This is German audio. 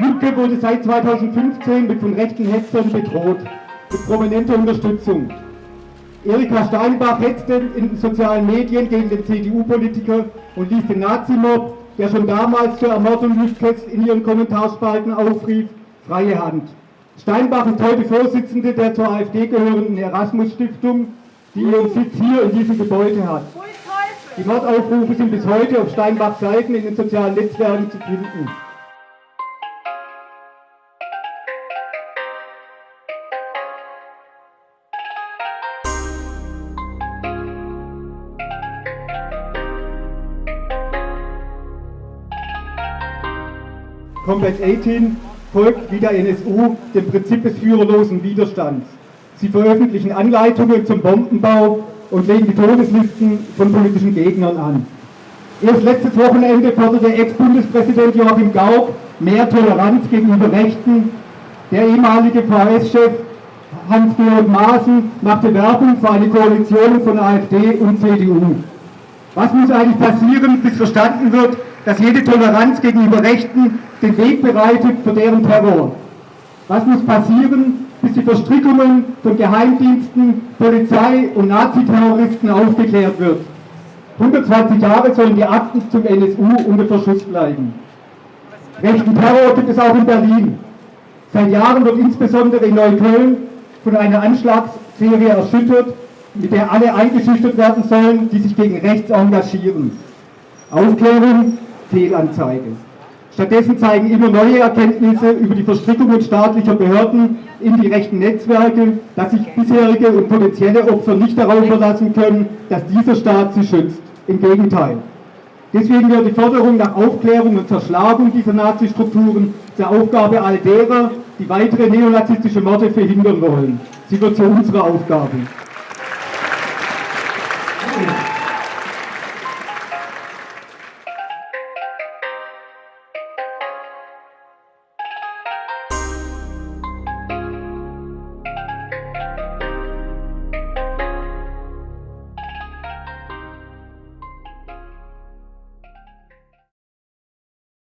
Lübcke wurde seit 2015 mit von rechten Hetzern bedroht, mit prominenter Unterstützung. Erika Steinbach hetzte in den sozialen Medien gegen den CDU-Politiker und ließ den Nazimob, der schon damals zur Ermordung Lübkes in ihren Kommentarspalten aufrief, freie Hand. Steinbach ist heute Vorsitzende der zur AfD gehörenden Erasmus-Stiftung, die ihren Sitz hier in diesem Gebäude hat. Die Mordaufrufe sind bis heute auf Steinbachs Seiten in den sozialen Netzwerken zu finden. Combat 18 folgt wie der NSU dem Prinzip des führerlosen Widerstands. Sie veröffentlichen Anleitungen zum Bombenbau und legen die Todeslisten von politischen Gegnern an. Erst letztes Wochenende forderte Ex-Bundespräsident Joachim Gauck mehr Toleranz gegenüber Rechten. Der ehemalige VS-Chef Hans-Georg Maaßen machte Werbung für eine Koalition von AfD und CDU. Was muss eigentlich passieren, bis verstanden wird, dass jede Toleranz gegenüber Rechten den Weg bereitet für deren Terror? Was muss passieren, bis die Verstrickungen von Geheimdiensten, Polizei und Naziterroristen aufgeklärt wird? 120 Jahre sollen die Akten zum NSU unter Verschluss bleiben. Rechten Terror gibt es auch in Berlin. Seit Jahren wird insbesondere in Neukölln von einer Anschlagsserie erschüttert, mit der alle eingeschüchtert werden sollen, die sich gegen rechts engagieren. Aufklärung, Fehlanzeige. Stattdessen zeigen immer neue Erkenntnisse über die Verstrickungen staatlicher Behörden in die rechten Netzwerke, dass sich bisherige und potenzielle Opfer nicht darauf verlassen können, dass dieser Staat sie schützt. Im Gegenteil. Deswegen wird die Forderung nach Aufklärung und Zerschlagung dieser Nazi-Strukturen zur Aufgabe all derer, die weitere neonazistische Morde verhindern wollen. Sie wird zu unserer Aufgabe.